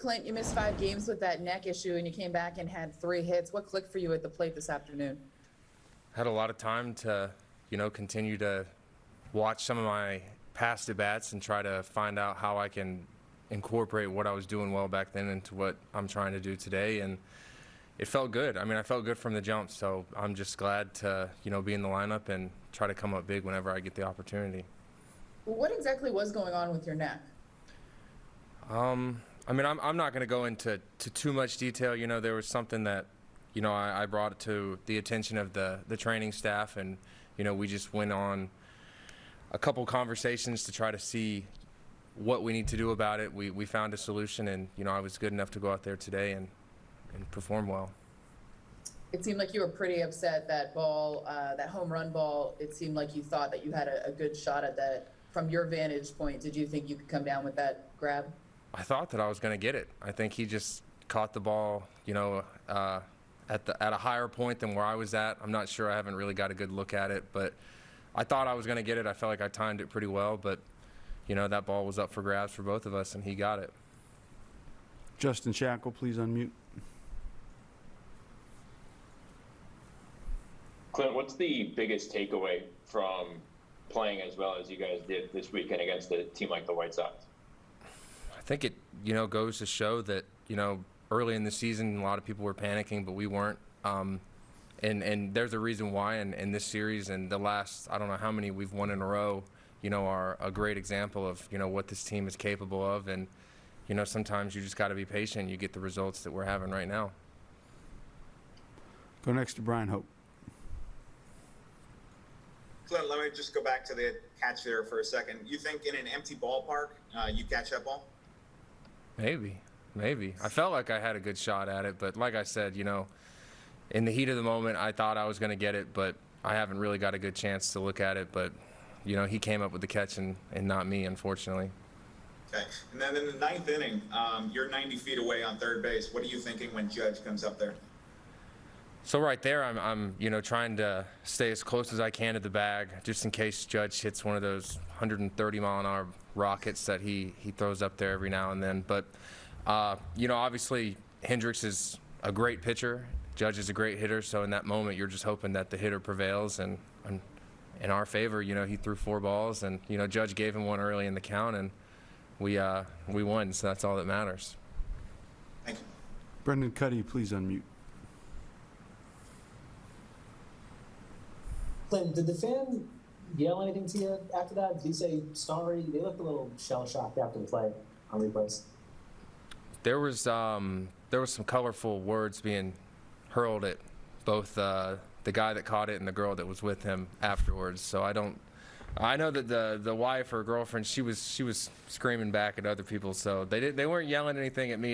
Clint, you missed five games with that neck issue and you came back and had three hits. What clicked for you at the plate this afternoon? had a lot of time to, you know, continue to watch some of my past at bats and try to find out how I can incorporate what I was doing well back then into what I'm trying to do today. And it felt good. I mean, I felt good from the jump. So I'm just glad to, you know, be in the lineup and try to come up big whenever I get the opportunity. What exactly was going on with your neck? Um, I mean, I'm, I'm not going to go into to too much detail. You know, there was something that, you know, I, I brought to the attention of the, the training staff, and, you know, we just went on a couple conversations to try to see what we need to do about it. We, we found a solution, and, you know, I was good enough to go out there today and, and perform well. It seemed like you were pretty upset that ball, uh, that home run ball. It seemed like you thought that you had a, a good shot at that. From your vantage point, did you think you could come down with that grab? I thought that I was going to get it. I think he just caught the ball, you know, uh, at the at a higher point than where I was at. I'm not sure. I haven't really got a good look at it, but I thought I was going to get it. I felt like I timed it pretty well, but you know that ball was up for grabs for both of us, and he got it. Justin Shackil, please unmute. Clint, what's the biggest takeaway from playing as well as you guys did this weekend against a team like the White Sox? I think it, you know, goes to show that, you know, early in the season, a lot of people were panicking, but we weren't. Um, and, and there's a reason why. And in this series and the last, I don't know how many we've won in a row, you know, are a great example of, you know, what this team is capable of. And, you know, sometimes you just got to be patient. You get the results that we're having right now. Go next to Bryan Hoch. Clint, let me just go back to the catch there for a second. You think in an empty ballpark, uh, you catch that ball? Maybe, maybe. I felt like I had a good shot at it, but like I said, you know, in the heat of the moment, I thought I was going to get it, but I haven't really got a good chance to look at it. But, you know, he came up with the catch and, and not me, unfortunately. Okay. And then in the ninth inning, um, you're 90 feet away on third base. What are you thinking when Judge comes up there? So right there, I'm, I'm, you know, trying to stay as close as I can to the bag, just in case Judge hits one of those 130 mile an hour rockets that he he throws up there every now and then. But, uh, you know, obviously Hendriks is a great pitcher. Judge is a great hitter. So in that moment, you're just hoping that the hitter prevails. And, and in our favor, you know, he threw four balls, and you know, Judge gave him one early in the count, and we uh, we won. So that's all that matters. Thank you. Brendan Kuty, please unmute. Did the fan yell anything to you after that? Did he say sorry? They looked a little shell shocked after the play on replays. There was um, there was some colorful words being hurled at both uh, the guy that caught it and the girl that was with him afterwards. So I don't. I know that the the wife or girlfriend she was she was screaming back at other people. So they did they weren't yelling anything at me.